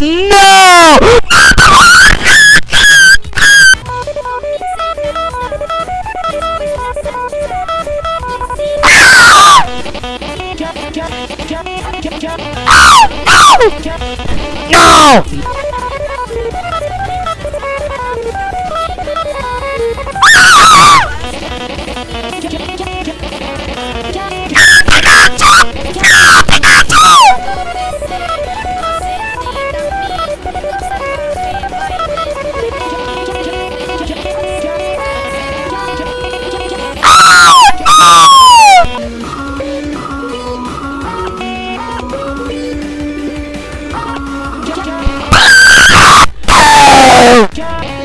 No! No! Oh!